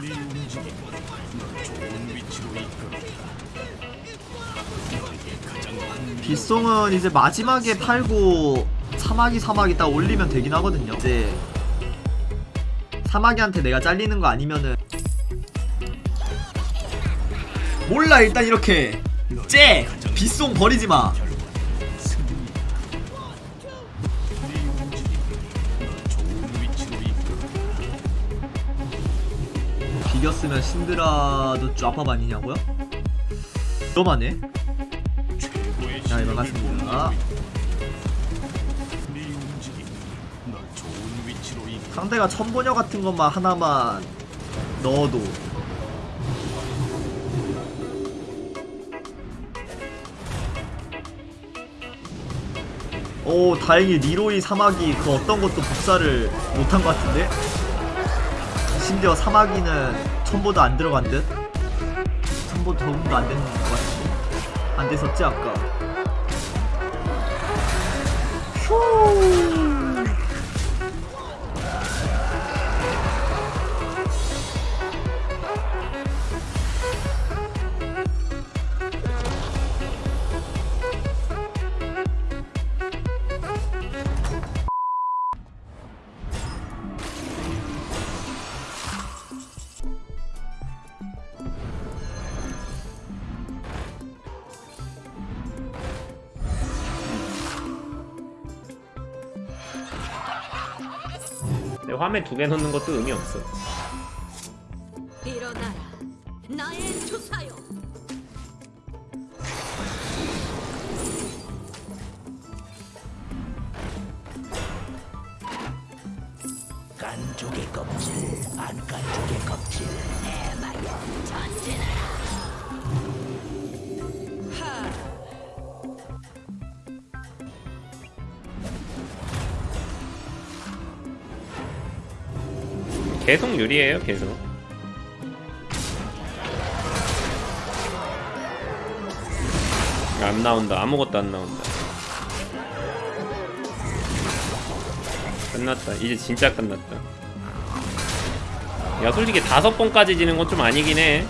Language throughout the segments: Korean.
네 움직임이 널 좋은 위치로 이끌었다. 빗송은 이제 마지막에 팔고 사마귀 사마귀 딱 올리면 되긴 하거든요. 이제 사마귀한테 내가 잘리는 거 아니면은 몰라 일단 이렇게 쟤 빗송 버리지 마. 비겼으면 신드라도 쫙밥 아니냐고요? 너만해? 자 이만 갔습니다 상대가 천보녀 같은 것만 하나만 넣어도 오 다행히 리로이 사마귀 그 어떤 것도 복사를 못한 것 같은데 심지어 사마귀는 천보도 안 들어간 듯? 천보 적응도 안 되는 것 같은데? 안 됐었지 아까? 휴 화면 두개 놓는 것도 의미 없어. 일어나라 나의 조사요 깐족의 껍질, 안 깐족의 껍질, 해마여 전진하라. 계속 유리해요, 계속. 안 나온다. 아무것도 안 나온다. 끝났다. 이제 진짜 끝났다. 야, 솔직히 다섯 번까지 지는 건 좀 아니긴 해.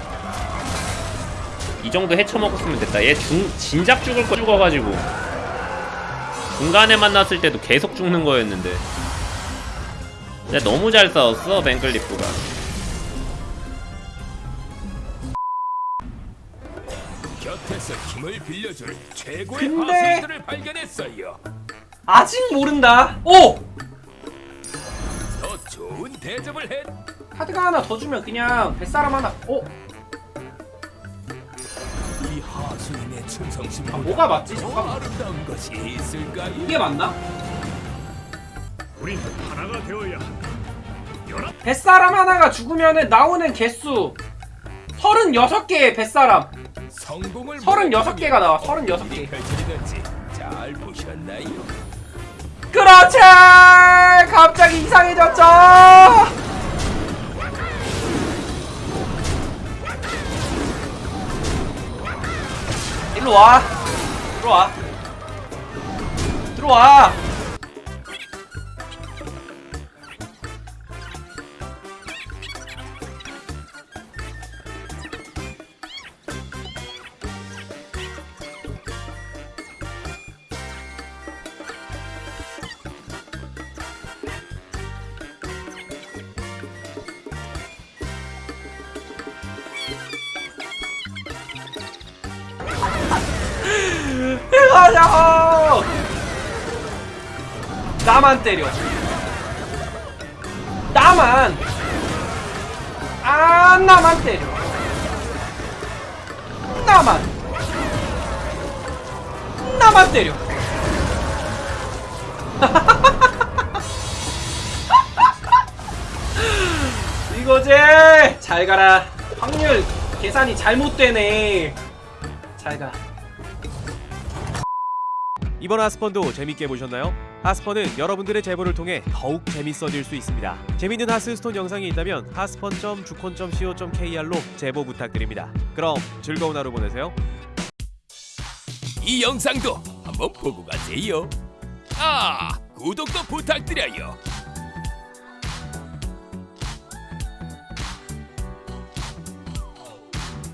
이 정도 헤쳐먹었으면 됐다. 얘 중, 진작 죽을 거 죽어가지고. 중간에 만났을 때도 계속 죽는 거였는데. 근데 너무 잘 싸웠어, 뱅클리프가. 곁에서 힘을 빌려줄 최고의 근데- 하수인들을 발견했어요. 아직 모른다. 오! 더 좋은 대접을 해. 카드가 하나 더 주면 그냥 뱃사람 하나. 오! 이 하수인의 충성심보다 아, 뭐가 맞지? 더 잠깐만. 아름다운 것이 있을까요? 이게 맞나? 우린 하나가 되어야 한다. 뱃사람 하나가 죽으면은 나오는 개수 36개의 뱃사람. 성공을 36개가 나와. 36개. 펼쳐지는지 잘 보셨나요? 그렇지! 갑자기 이상해졌죠! 일로 와. 들어와. 들어와. 가자! 나만 때려. 나만. 아, 나만 때려. 나만. 나만 때려. 이거지. 잘 가라. 확률 계산이 잘못되네. 잘 가. 이번 하스펀도 재밌게 보셨나요? 하스펀은 여러분들의 제보를 통해 더욱 재밌어질 수 있습니다. 재밌는 하스스톤 영상이 있다면 하스펀.주콘.co.kr로 제보 부탁드립니다. 그럼 즐거운 하루 보내세요. 이 영상도 한번 보고 가세요. 아, 구독도 부탁드려요.